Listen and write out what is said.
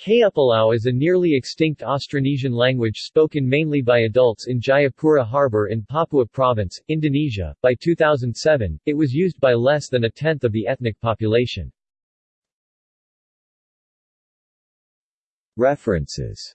Kayupulau is a nearly extinct Austronesian language spoken mainly by adults in Jayapura Harbor in Papua Province, Indonesia. By 2007, it was used by less than a tenth of the ethnic population. References